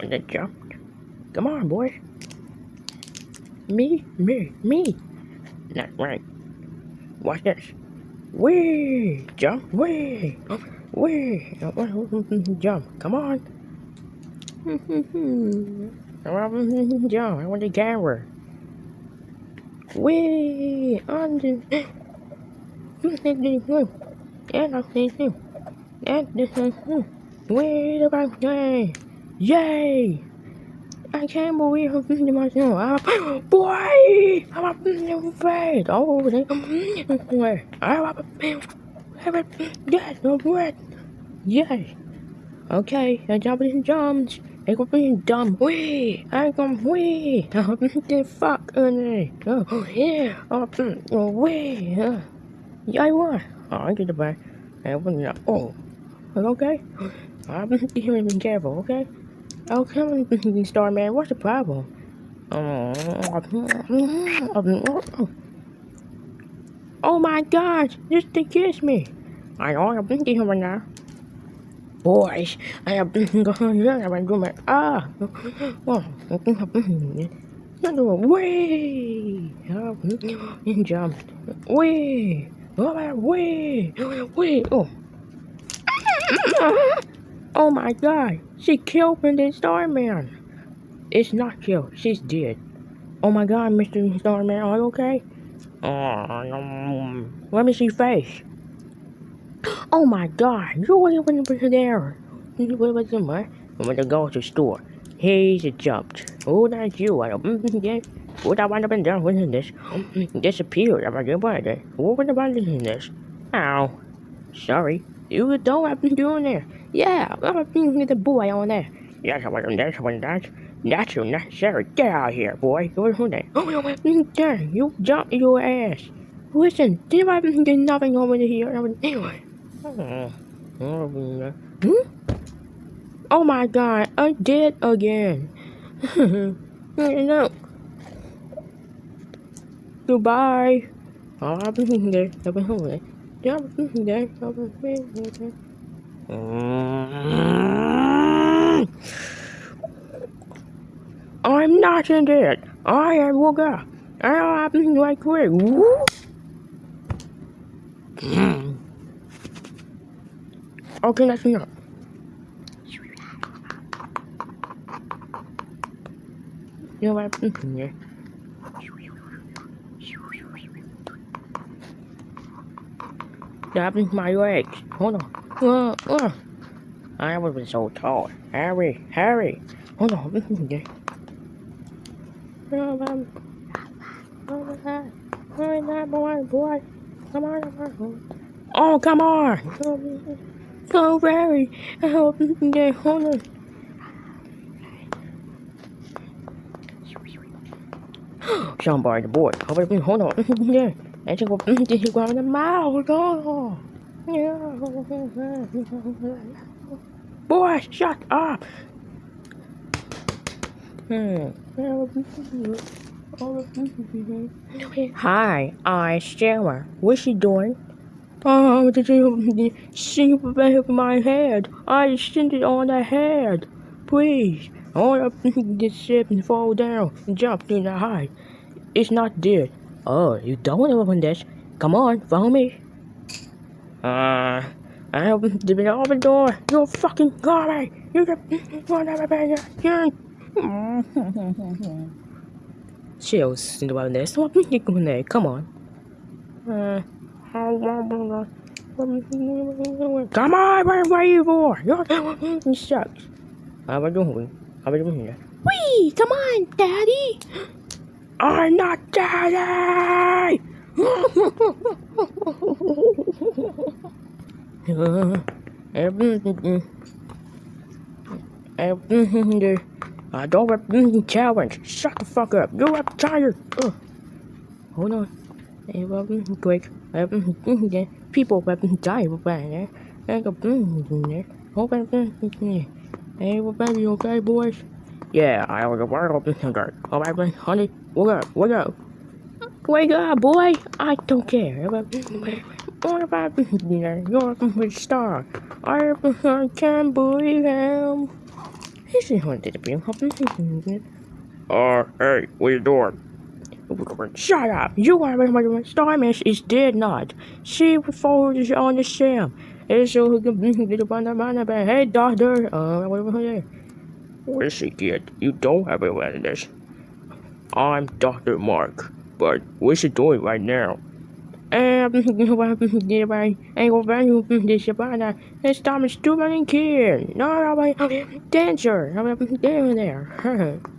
And then jumped. Come on, boy. Me, me, me. Not right. Watch this. Wee! Jump, wee! Wee! Jump, come on. Jump, I want the camera. Wee! On the... And I see you. And this is... Wait about yay! Yay! I can't believe I'm thinking myself. I'm, boy! I'm in your face. Oh, they where? I'm in Yes, no bread. Yes. Okay, I jump in jumps. I go being dumb. Wee! I go wee! I'm the fuck on me. Oh, yeah. Oh, wee! Yeah, I won. Oh, I get the back. I wasn't. Oh. Okay? I'm being careful, okay? Oh, come on, Starman, what's the problem? Oh my gosh, just to kiss me. I know I'm thinking right now. Boys, I have been going on my room. Ah, oh, I have pinkie. That's the way, and jumped, way, oh, my way, way, oh. Oh my god, she killed Mr. Starman. It's not killed, she's dead. Oh my god, Mr. Starman, are you okay? Let me see face. Oh my god, you were there. Where was the man? I'm gonna go to the store. He's jumped. Oh, that's you. I don't. Mm, mm, mm, what I want to be done with this? Disappeared. I'm gonna buy it. What was about this? Ow. Sorry. You don't have been doing there. Yeah, I've been with the boy on there. Yes, I wasn't there, so that's that's unnecessary. Get out of here, boy. Go on there. Oh, there. You jumped your ass. Listen, did I get nothing over here? Anyway. Hmm? Oh my god, I did again. no. Goodbye. I'll be there. I'll be home. Mm. I'm not in it. I am Wooga. I'm like quick. Mm. okay, that's enough. You know what? Mm-hmm. Yeah. grabbing my legs. Hold on. Uh, uh. I was so tall. Harry, Harry. Hold on. Okay. boy, boy. Come on, come on. Oh, come on. So very. Okay, hold on. Somebody, the boy. Hold on. Yeah. And she go, did you go in the mouth? Go. Boy, shut up. Hi, I'm Sarah. What's she doing? Oh, did you see above my head? I sent it on the head. Please. I want to get ship and fall down and jump in the high. It's not dead. Oh, you don't want to open this. Come on, follow me. Uh, I opened the open door. You fucking me. You got you Chills think about this. Come on. Uh, come on, where, are you for? You're, sucks. How about doing? How about doing here? Wee, come on, daddy. I'm not daddy! I don't have challenge. Shut the fuck up. You're tired. Ugh. Hold on. Hey, Quick. People have died over there. I go there. Hope I'm Hey, baby, okay, boys? Yeah, I was a world hunger. All right, honey. Wake up, wake up. Wake up, boy. I don't care. What about you're a star? I, can't believe him. This is haunted to be. Uh, hey, what you doing? Shut up! You are my Starman is dead not. She falls on the sham. It's so who can get up on the man hey doctor uh whatever. Where's she kid? You don't have awareness. I'm Dr. Mark, but what's she doing right now? Um, anyway, angle value this it's time is too many kids. No, I'm dancer. I'm down there.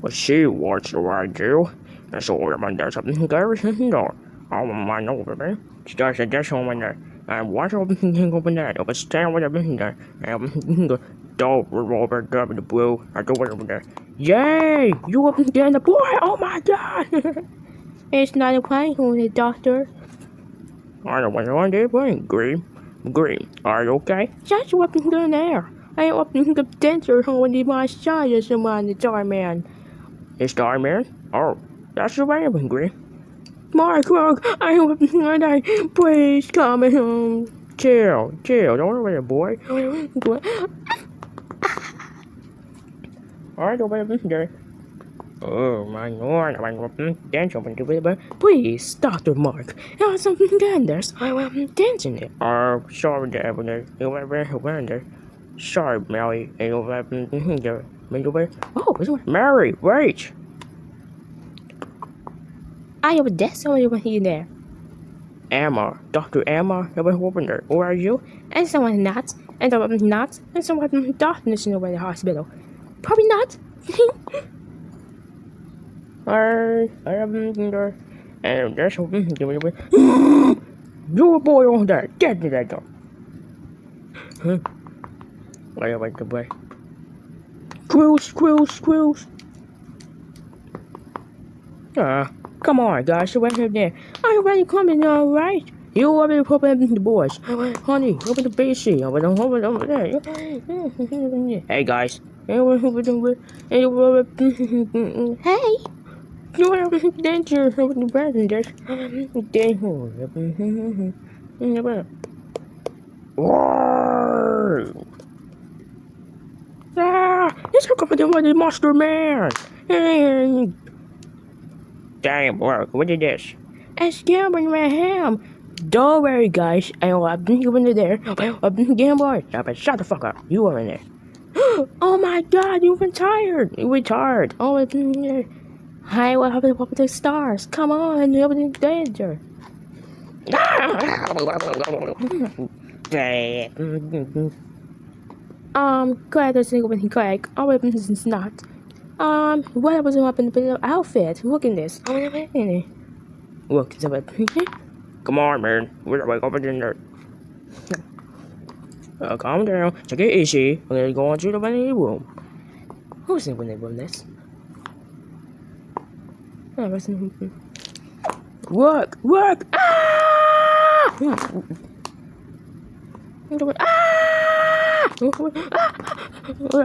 Well, she wants to ride you. That's all I'm under something garrison door. All my over me. Starts this home in there. And watch open open that. Over stand with a there. And don't revolver grab the blue. I don't want go over there. Yay! You open again the boy! Oh my god! it's not a plane on the doctor. I don't want to on there playing green. Green, are you okay? Just weapon gun there. I opened the denser when the my side is on the jar man. The Starman? Oh, that's the way I'm Green. Mark, Mark, I hope you die. Please come home. Chill, chill. Don't worry, boy. Alright, over there. Oh my lord, I'm going to dance over to it, please, Dr. Mark, I have something dangerous. I will dancing it. Oh, sorry, Devil. You were very wonder. Sorry, Mary. You were there. Oh, Mary, wait. I have a desk over here there. Emma, Dr. Emma, you over there. Where are you? And someone not, and someone not, and someone darkness in the hospital. Probably not. I, I am there. And there's something You boy on there, get me that door. Huh? I like the way. Squills, squills, squills. Ah, come on, guys, you went there. Are you ready coming all right? You already open the boys. Honey, open the BC. Over there, over over there. Hey, guys. Hey. You want to danger over the passengers. Whoa! Ah, it's hook up with the monster man. Damn, work. What is this? It's gambling my ham. Don't worry, guys. I will have been in there. I've been gambling. Stop it. Shut the fuck up. You are in there. oh my god, you've been tired. You retired. Oh, I've been there. I will have to the stars. Come on, you're in danger. Um, glad there's a when he Craig. Our weapons is not. Um, what was up in the outfit? Look at this. Look, it's a weapon. Come on, man. We're like over there. Uh, calm down. Take it easy. We're gonna go on to the running room. Who's in when they run this? Oh, work! Work! Ah! Ah!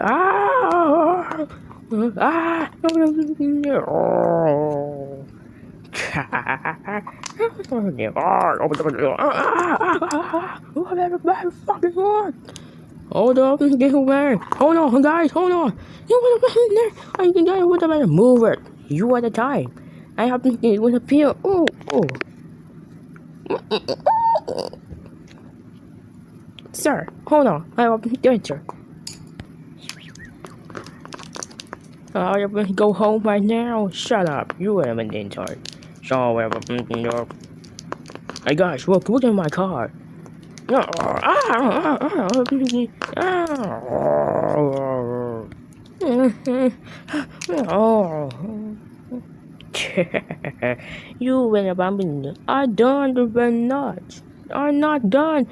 Ah! Ah! Ah! Hold up, get away. Hold on, guys, hold on. You want to in there? I can get with the Move it. You at the time. I have to get with a peel. Oh, oh. Sir, hold on. I will answer. I am going to go home right now. Shut up. You are an intern. So, uh, hey guys, look, look at my car. you about me. I done the nuts. I'm not done.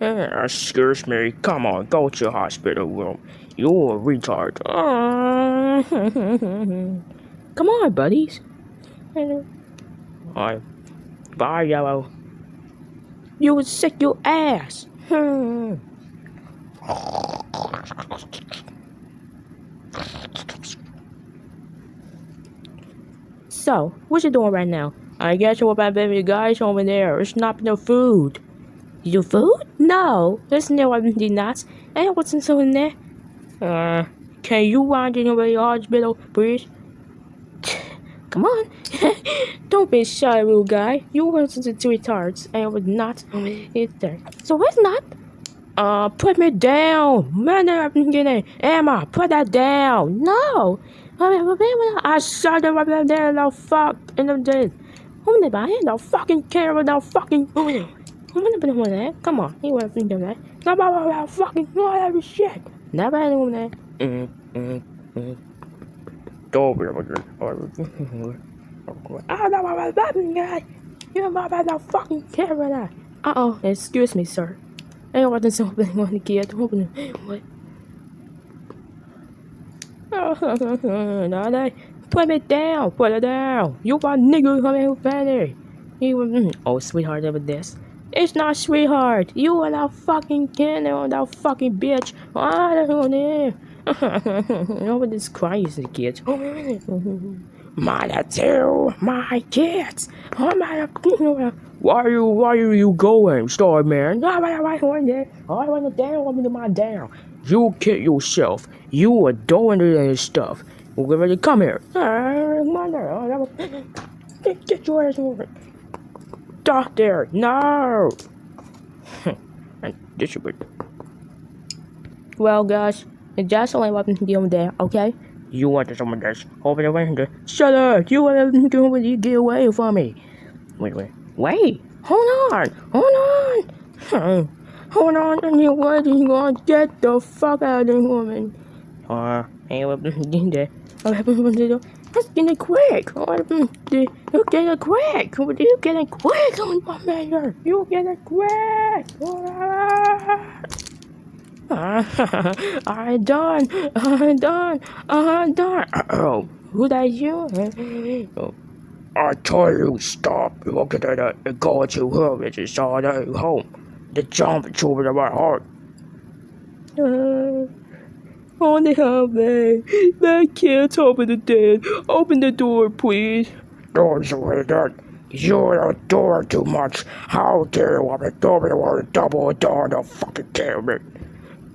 Uh, excuse me. Come on, go to hospital room. You're a retard. Come on, buddies. Alright. Bye, Yellow. You would sick your ass. So, what you doing right now? I guess what about baby guys over there. It's not no food. Your food? No, there's no did not. And what's in so in there? Uh, can you wind in the hospital, please? Come on. Don't be shy, little guy. You want to two retards. I would not eat there. So what's not? Uh, put me down. Man, I'm getting Emma, put that down. No. I shot him up there, no fuck, the day. Hôm nay bà ấy đâu fucking care about no fucking Không biết bên ngoài đấy, come on, you want to think that. No, no, no, fucking whatever shit. Never had one there. Mm, mm, mm. Don't be able to. Ah, no, no, that guy. You don't fucking that. Uh oh, excuse me, sir. I wasn't something on the kid. Open it. no, they put it down, put it down. You want nigga coming who better. You, oh, sweetheart, over this. It's not sweetheart. You are that fucking kid or that fucking bitch. I don't know. Nobody's crazy, kid. My two, my kids. Oh my, why are you, why are you going, want to, I want to down, want to my down. You kill yourself. You are doing this stuff. We're ready to come here. Get, get your ass over. Doctor, no. and this be. Well, guys, it's just only weapon to deal with there, okay? You want someone that's open the window. Shut up! You want to do it, you get away from me. Wait, wait, wait! Hold on! Hold on! Hold on, and you want to get the fuck out of the woman. Uh, hey, what? What happened to Let's get it quick. You get it quick. You get it quick. Oh, my man, you get it quick. I'm done. I'm done. I'm done. Oh, who that you? Oh. I told you stop. Look at that. It go to her. It's all home the jump over my heart. Uh, only have they? That kid's over the dead. Open the door, please. Don't say that. You're a door too much. How dare you open the door or double the door to fucking kill me?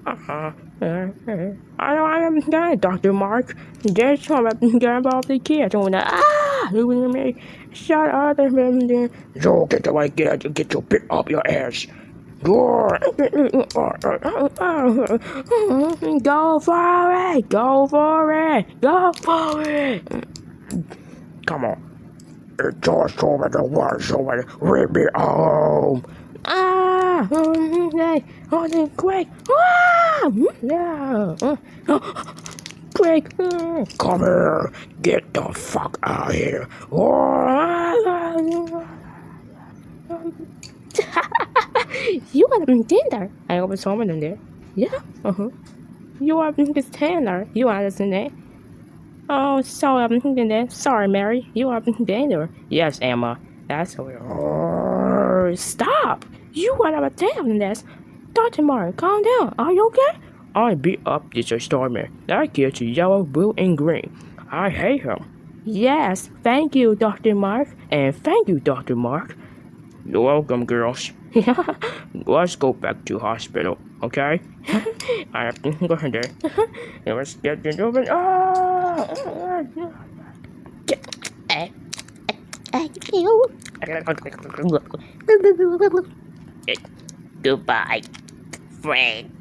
Uh-huh. Uh, I don't I am not Dr. Mark. Just up and get involved the kids. Oh, ah! me. Shut up, and. You get the way, get, get your bit up your ass. Go for it! Go for it! Go for it! Come on. It's just over the world, so leave me home. Ah! Hey, hold it quick! Ah! Mm, yeah! Quick! Mm. Come here! Get the fuck out of here! you are in Tinder. I was someone in there. Yeah. Uh huh. You are a this Tinder. You are in there. Oh, sorry, I'm thinking that. Sorry, Mary. You are a danger. Yes, Emma. That's weird. Oh, stop! You are in this. Dr. Mark, calm down. Are you okay? I beat up this stormer. That gets yellow, blue, and green. I hate him. Yes, thank you, Dr. Mark. And thank you, Dr. Mark. You're welcome, girls. Let's go back to hospital, okay? I have to go in there. Let's get it open. Ah! Goodbye, friend.